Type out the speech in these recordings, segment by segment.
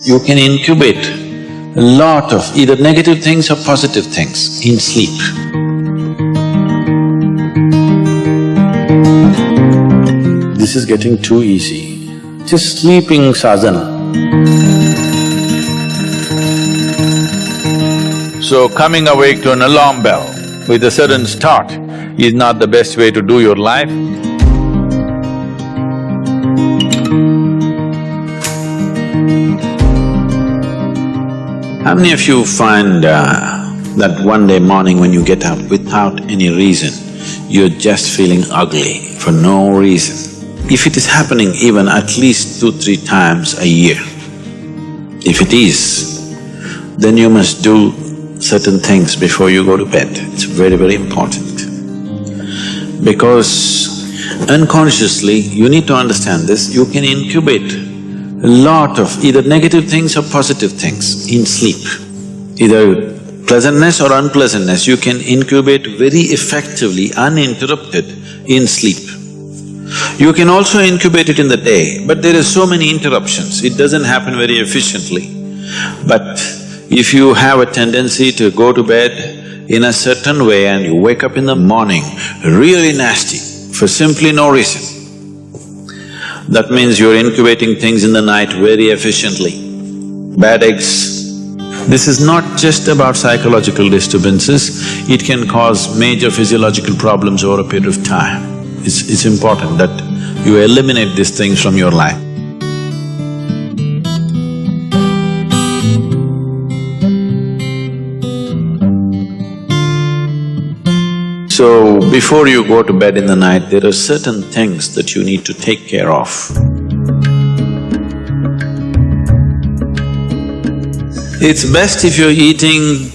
You can incubate a lot of either negative things or positive things in sleep. This is getting too easy. Just sleeping sadhana. So coming awake to an alarm bell with a sudden start is not the best way to do your life. How many of you find uh, that one day morning when you get up without any reason, you're just feeling ugly for no reason? If it is happening even at least two, three times a year, if it is, then you must do certain things before you go to bed. It's very, very important. Because unconsciously, you need to understand this, you can incubate lot of either negative things or positive things in sleep. Either pleasantness or unpleasantness, you can incubate very effectively, uninterrupted in sleep. You can also incubate it in the day, but there are so many interruptions, it doesn't happen very efficiently. But if you have a tendency to go to bed in a certain way and you wake up in the morning really nasty for simply no reason, that means you're incubating things in the night very efficiently. Bad eggs. This is not just about psychological disturbances, it can cause major physiological problems over a period of time. It's… it's important that you eliminate these things from your life. So, before you go to bed in the night, there are certain things that you need to take care of. It's best if you're eating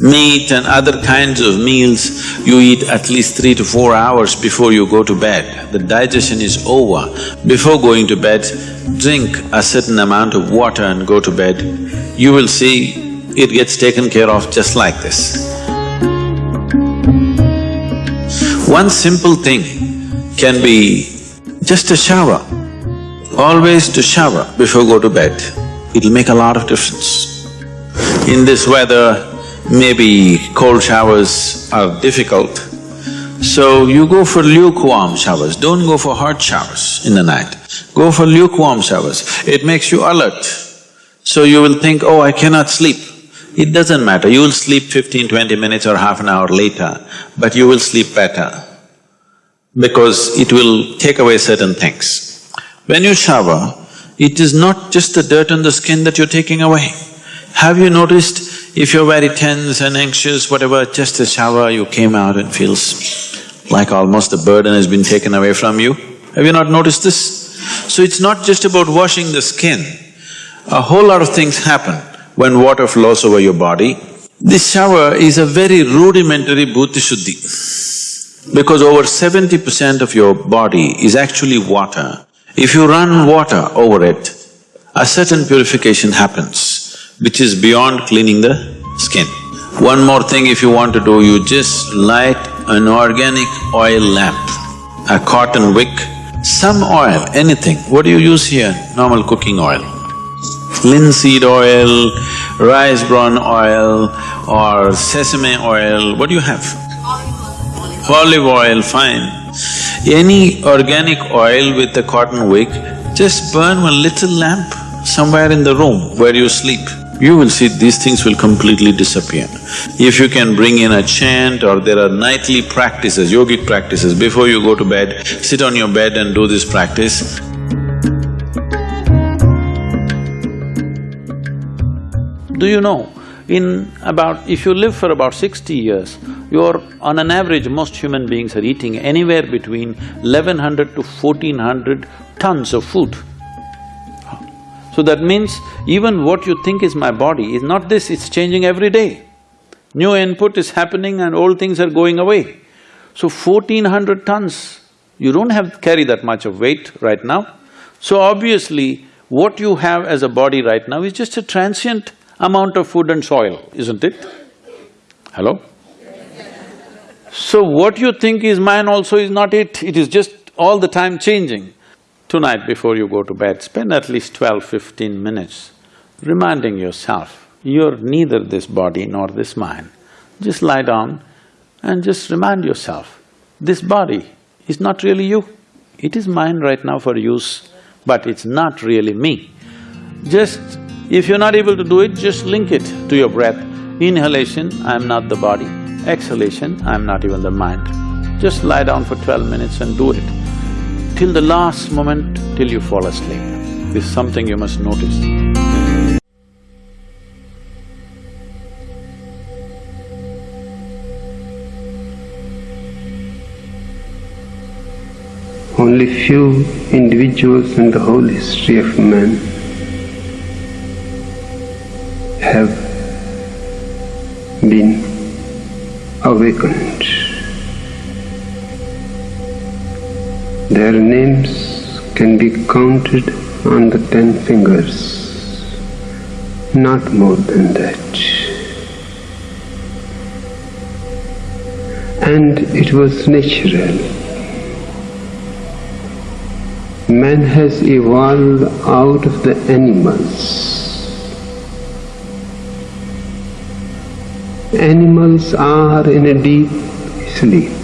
meat and other kinds of meals, you eat at least three to four hours before you go to bed. The digestion is over. Before going to bed, drink a certain amount of water and go to bed. You will see it gets taken care of just like this. One simple thing can be just a shower. Always to shower before go to bed, it'll make a lot of difference. In this weather, maybe cold showers are difficult, so you go for lukewarm showers, don't go for hot showers in the night. Go for lukewarm showers, it makes you alert. So you will think, oh, I cannot sleep. It doesn't matter, you will sleep 15, 20 minutes or half an hour later, but you will sleep better because it will take away certain things. When you shower, it is not just the dirt on the skin that you're taking away. Have you noticed if you're very tense and anxious, whatever, just a shower, you came out and feels like almost the burden has been taken away from you? Have you not noticed this? So it's not just about washing the skin, a whole lot of things happen when water flows over your body. This shower is a very rudimentary bhuta shuddhi because over seventy percent of your body is actually water. If you run water over it, a certain purification happens, which is beyond cleaning the skin. One more thing if you want to do, you just light an organic oil lamp, a cotton wick, some oil, anything. What do you use here? Normal cooking oil linseed oil, rice bran oil or sesame oil, what do you have? Olive oil, fine. Any organic oil with a cotton wick, just burn one little lamp somewhere in the room where you sleep. You will see these things will completely disappear. If you can bring in a chant or there are nightly practices, yogic practices, before you go to bed, sit on your bed and do this practice, Do you know, in about… if you live for about sixty years, you're… on an average, most human beings are eating anywhere between eleven hundred to fourteen hundred tons of food. So that means even what you think is my body is not this, it's changing every day. New input is happening and old things are going away. So fourteen hundred tons, you don't have carry that much of weight right now. So obviously, what you have as a body right now is just a transient amount of food and soil, isn't it? Hello? So what you think is mine also is not it, it is just all the time changing. Tonight before you go to bed, spend at least 12, 15 minutes reminding yourself, you're neither this body nor this mind. Just lie down and just remind yourself, this body is not really you. It is mine right now for use, but it's not really me. Just, if you're not able to do it, just link it to your breath. Inhalation, I'm not the body. Exhalation, I'm not even the mind. Just lie down for twelve minutes and do it till the last moment till you fall asleep. This is something you must notice. Only few individuals in the whole history of man been awakened. Their names can be counted on the ten fingers, not more than that. And it was natural. Man has evolved out of the animals. Animals are in a deep sleep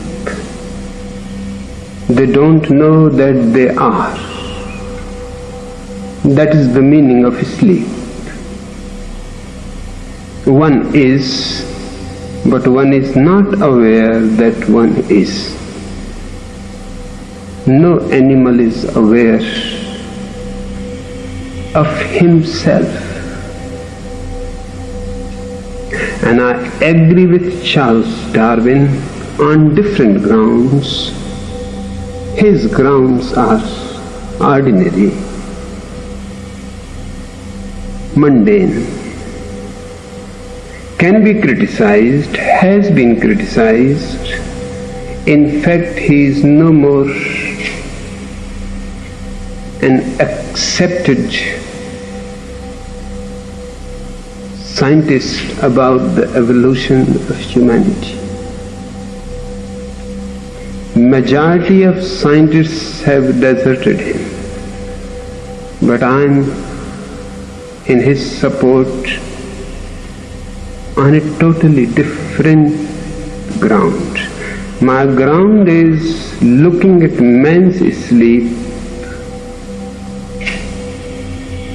they don't know that they are. That is the meaning of sleep. One is, but one is not aware that one is. No animal is aware of himself. And I agree with Charles Darwin on different grounds his grounds are ordinary, mundane, can be criticized, has been criticized. In fact, he is no more an accepted scientist about the evolution of humanity majority of scientists have deserted him. But I'm in his support on a totally different ground. My ground is looking at man's sleep.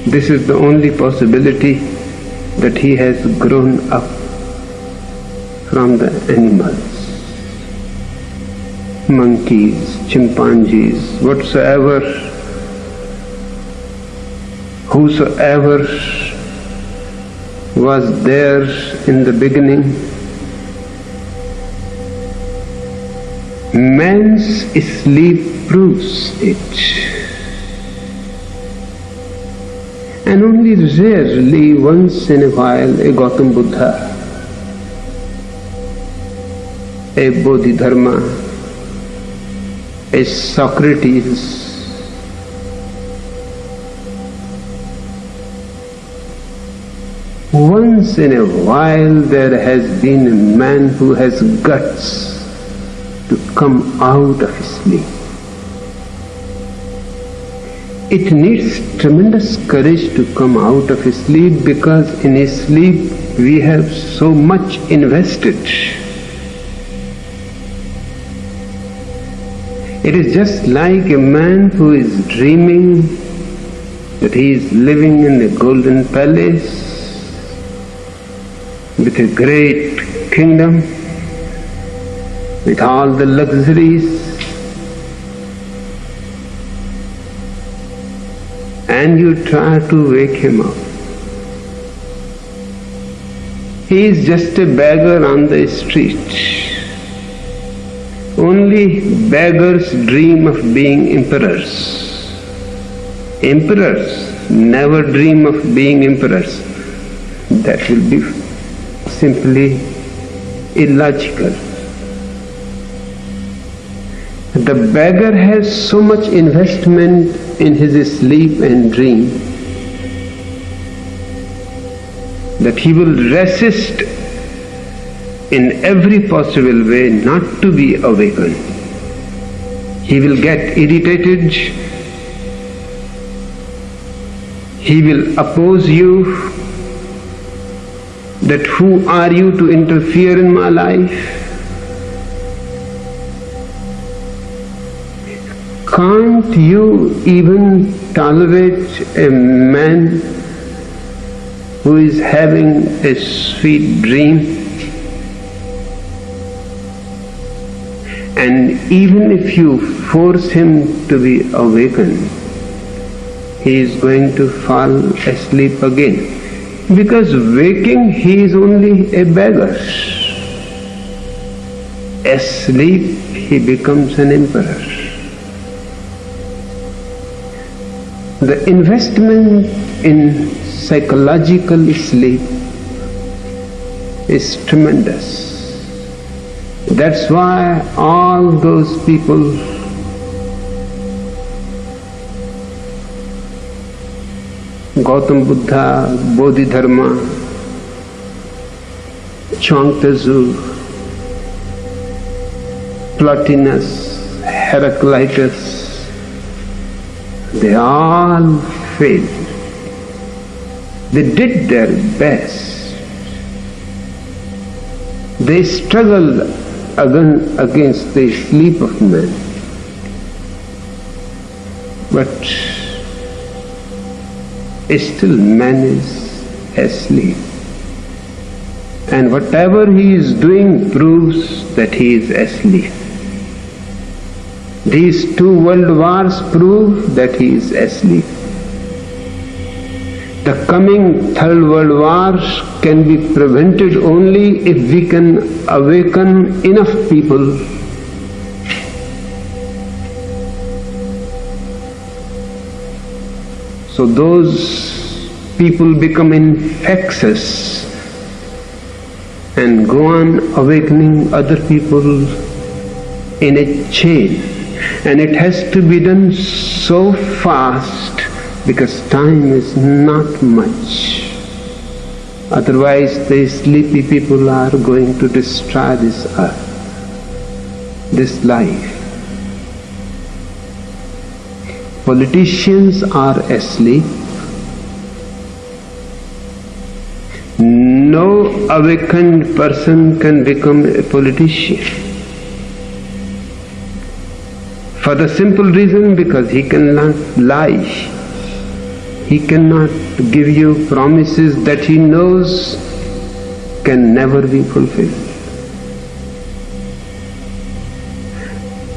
This is the only possibility that he has grown up from the animals monkeys, chimpanzees, whatsoever, whosoever was there in the beginning, man's sleep proves it. And only rarely, once in a while, a Gautam Buddha, a Bodhidharma, a Socrates. Once in a while there has been a man who has guts to come out of his sleep. It needs tremendous courage to come out of his sleep because in his sleep we have so much invested. It is just like a man who is dreaming that he is living in a golden palace with a great kingdom, with all the luxuries, and you try to wake him up. He is just a beggar on the street. Only beggars dream of being emperors. Emperors never dream of being emperors. That will be simply illogical. The beggar has so much investment in his sleep and dream that he will resist in every possible way not to be awakened. He will get irritated, He will oppose you that who are you to interfere in my life? Can't you even tolerate a man who is having a sweet dream? And even if you force him to be awakened, he is going to fall asleep again. Because waking he is only a beggar. Asleep he becomes an emperor. The investment in psychological sleep is tremendous. That's why all those people Gautam Buddha, Bodhidharma, Chuang-Tzu, Plotinus, Heraclitus, they all failed. They did their best. They struggled against the sleep of man. But still man is asleep. And whatever he is doing proves that he is asleep. These two world wars prove that he is asleep. The coming third world war can be prevented only if we can awaken enough people So those people become infectious and go on awakening other people in a chain and it has to be done so fast because time is not much. Otherwise, the sleepy people are going to destroy this earth, this life. Politicians are asleep. No awakened person can become a politician. For the simple reason because he cannot lie. He cannot give you promises that he knows can never be fulfilled.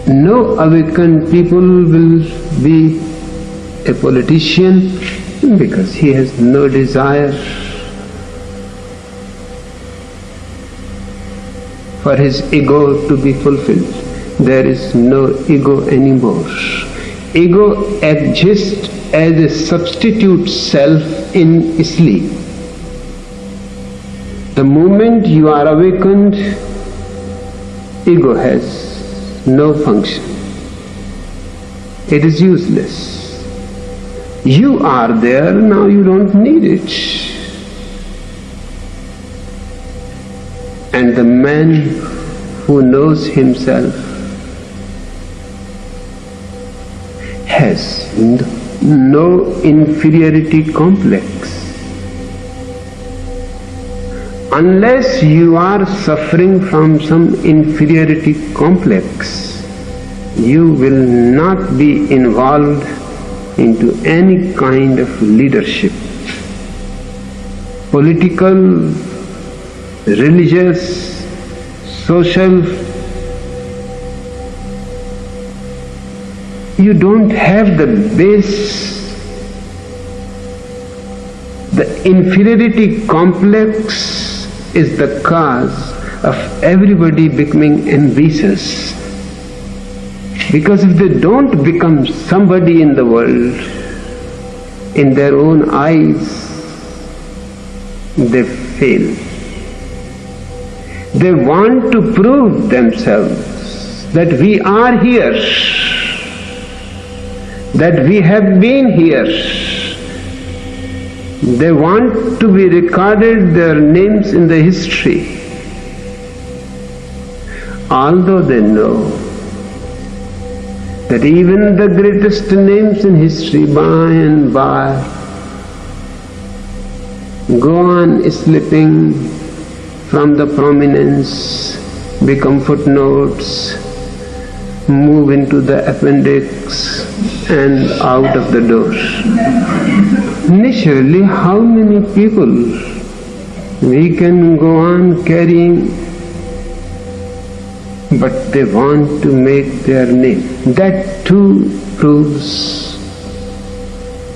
No awakened people will be a politician because he has no desire for his ego to be fulfilled there is no ego anymore. Ego exists as a substitute self in sleep. The moment you are awakened, ego has no function. It is useless. You are there, now you don't need it. And the man who knows himself has no inferiority complex. Unless you are suffering from some inferiority complex, you will not be involved into any kind of leadership. Political, religious, social, you don't have the base, the inferiority complex is the cause of everybody becoming ambitious. Because if they don't become somebody in the world, in their own eyes, they fail. They want to prove themselves that we are here that we have been here. They want to be recorded their names in the history. Although they know that even the greatest names in history by and by go on slipping from the prominence, become footnotes, move into the appendix and out of the doors. Naturally, how many people we can go on carrying but they want to make their name. That too proves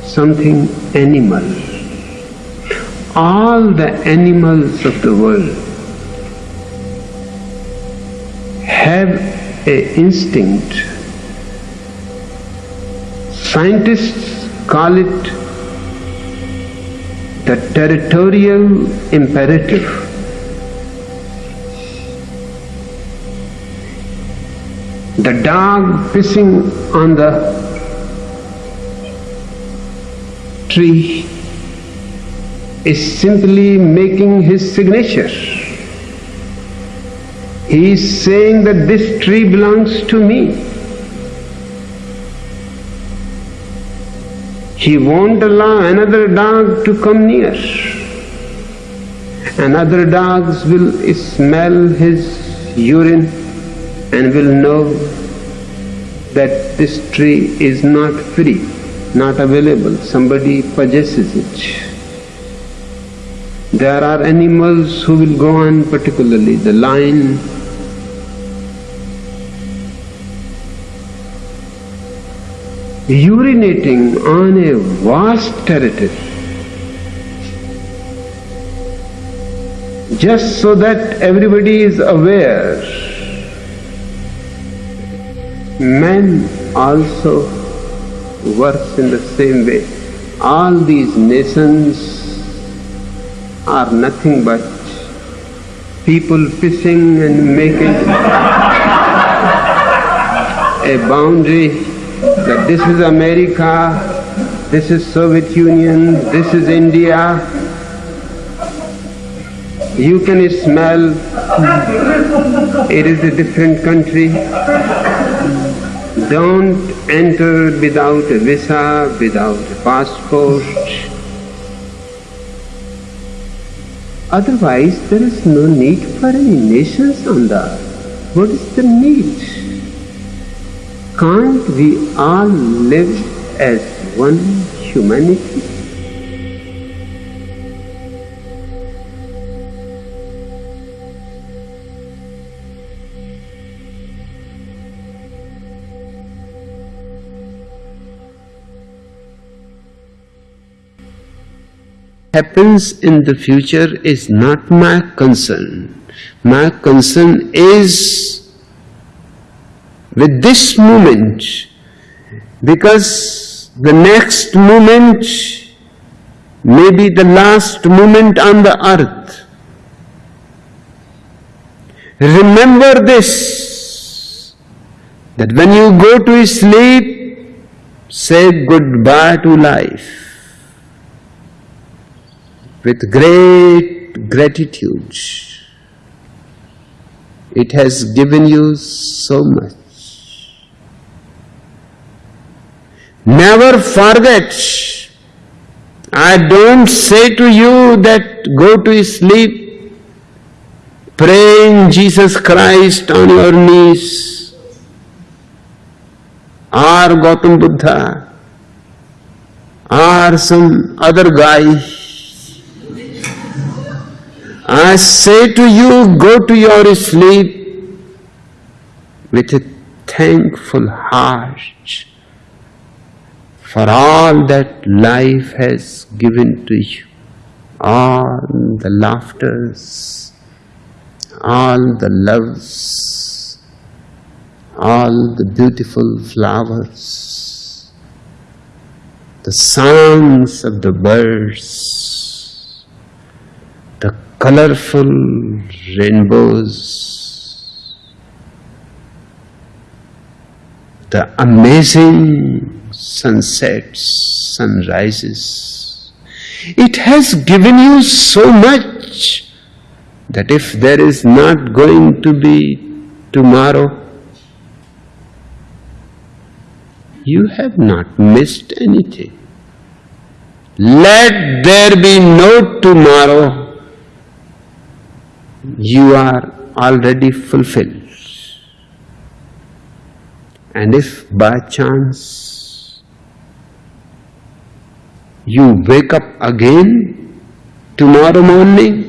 something animal. All the animals of the world have a instinct. Scientists call it the territorial imperative. The dog pissing on the tree is simply making his signature. He is saying that this tree belongs to me. He won't allow another dog to come near. And other dogs will smell his urine and will know that this tree is not free, not available, somebody possesses it. There are animals who will go on, particularly the lion, urinating on a vast territory just so that everybody is aware men also works in the same way. All these nations are nothing but people fishing and making a boundary that this is America, this is Soviet Union, this is India. You can smell it is a different country. Don't enter without a visa, without a passport. Otherwise, there is no need for any nations on the earth. What is the need? Can't we all live as one humanity? happens in the future is not my concern. My concern is with this moment because the next moment may be the last moment on the earth. Remember this that when you go to sleep, say goodbye to life with great gratitude. It has given you so much. Never forget. I don't say to you that go to sleep praying Jesus Christ on your knees or Gautam Buddha or some other guy I say to you, go to your sleep with a thankful heart for all that life has given to you, all the laughters, all the loves, all the beautiful flowers, the songs of the birds, the colorful rainbows, the amazing sunsets, sunrises. It has given you so much that if there is not going to be tomorrow, you have not missed anything. let there be no tomorrow, you are already fulfilled. And if by chance you wake up again tomorrow morning,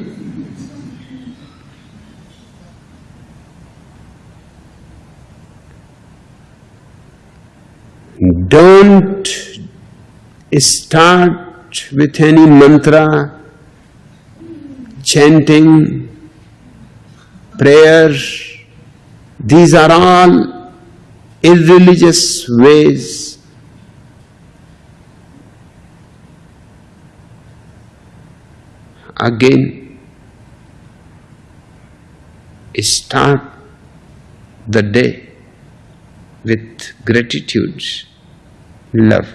don't start with any mantra, chanting, prayer. These are all irreligious ways. Again, start the day with gratitude, love,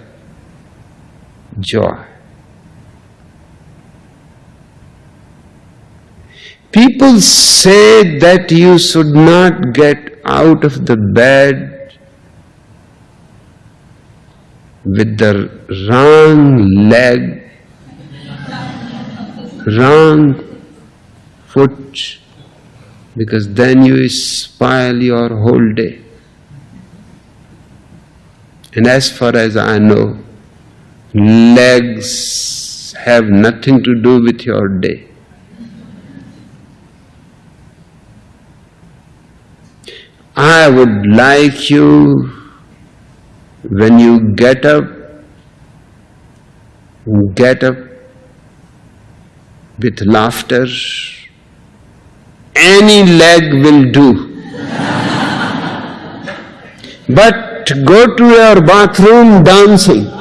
joy. People say that you should not get out of the bed with the wrong leg, wrong foot, because then you spoil your whole day. And as far as I know, legs have nothing to do with your day. I would like you, when you get up, get up with laughter. Any leg will do. but go to your bathroom dancing.